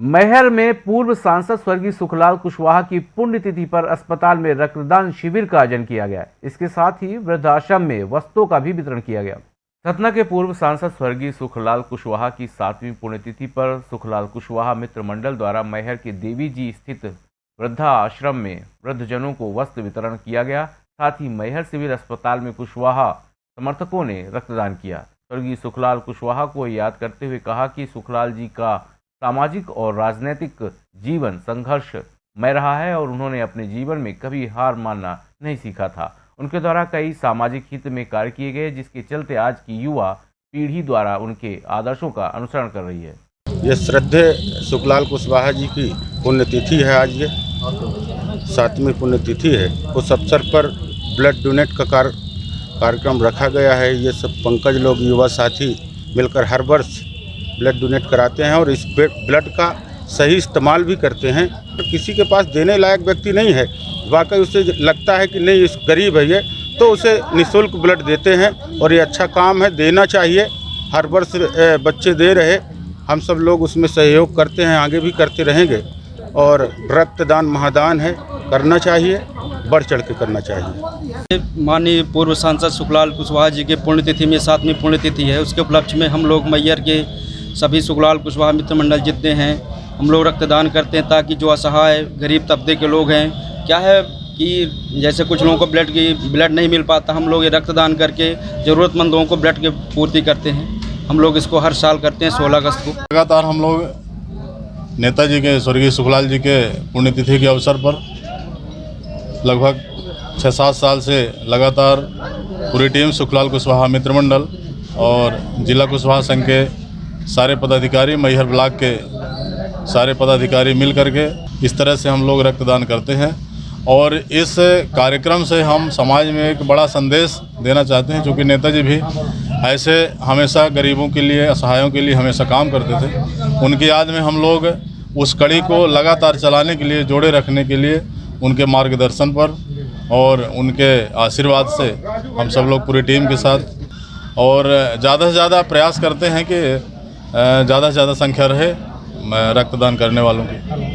मैहर में पूर्व सांसद स्वर्गीय सुखलाल कुशवाहा की पुण्यतिथि पर अस्पताल में रक्तदान शिविर का आयोजन किया गया। इसके साथ ही वृद्धाश्रम में वस्त्रों का भी वितरण किया गया। सतना के पूर्व सांसद स्वर्गीय सुखलाल कुशवाहा की सातवीं पुण्यतिथि पर सुखलाल कुशवाहा मित्र मंडल द्वारा मैहर के देवी जी स्थित वृद्धा आश्रम में वृद्धजनों को वस्त्र वितरण किया गया। साथ ही मैहर सिविल अस्पताल में कुशवाहा समर्थकों ने रक्तदान किया। स्वर्गीय सुखलाल कुशवाहा को याद करते हुए कहा कि सुखलाल जी का सामाजिक और राजनीतिक जीवन संघर्ष में रहा है और उन्होंने अपने जीवन में कभी हार मानना नहीं सीखा था। उनके द्वारा कई सामाजिक हित में कार्य किए गए, जिसके चलते आज की युवा पीढ़ी द्वारा उनके आदर्शों का अनुसरण कर रही है। ये श्रद्धे सुखलाल कुशवाहा जी की पुण्यतिथि है आज ये। सातवीं पुण्यतिथि है। उस अवसर पर ब्लड डोनेट का कार, कार्यक्रम रखा गया है। ये सब पंकज लोग, युवा साथी मिलकर हर वर्ष ब्लड डोनेट कराते हैं और इस ब्लड का सही इस्तेमाल भी करते हैं। किसी के पास देने लायक व्यक्ति नहीं है, वाकई उसे लगता है कि नहीं, इस गरीब है ये तो उसे निःशुल्क ब्लड देते हैं और ये अच्छा काम है, देना चाहिए, हर वर्ष बच्चे दे रहे, हम सब लोग उसमें सहयोग करते हैं, आगे भी करते रहेंगे और रक्तदान महादान है, करना चाहिए, बढ़ चढ़ के करना चाहिए। माननीय पूर्व सांसद सुखलाल कुशवाहा जी के पुण्यतिथि में सातवीं पुण्यतिथि है, उसके उपलक्ष्य में हम लोग मैयर के सभी सुखलाल कुशवाहा मित्र मंडल जितने हैं, हम लोग रक्तदान करते हैं ताकि जो असहाय, गरीब तबके के लोग हैं, क्या है कि जैसे कुछ लोगों को ब्लड की, ब्लड नहीं मिल पाता, हम लोग ये रक्तदान करके ज़रूरतमंद लोगों को ब्लड की पूर्ति करते हैं। हम लोग इसको हर साल करते हैं सोलह अगस्त को। लगातार हम लोग नेताजी के, स्वर्गीय सुखलाल जी के पुण्यतिथि के अवसर पर लगभग छः सात साल से लगातार पूरी टीम सुखलाल कुशवाहा मित्र मंडल और जिला कुशवाहा संघ के सारे पदाधिकारी मैहर ब्लॉक के सारे पदाधिकारी मिल करके इस तरह से हम लोग रक्तदान करते हैं। और इस कार्यक्रम से हम समाज में एक बड़ा संदेश देना चाहते हैं क्योंकि नेताजी भी ऐसे हमेशा गरीबों के लिए, असहायों के लिए हमेशा काम करते थे। उनकी याद में हम लोग उस कड़ी को लगातार चलाने के लिए, जोड़े रखने के लिए, उनके मार्गदर्शन पर और उनके आशीर्वाद से हम सब लोग पूरी टीम के साथ। और ज़्यादा से ज़्यादा प्रयास करते हैं कि ज़्यादा से ज़्यादा संख्या रहे रक्तदान करने वालों की।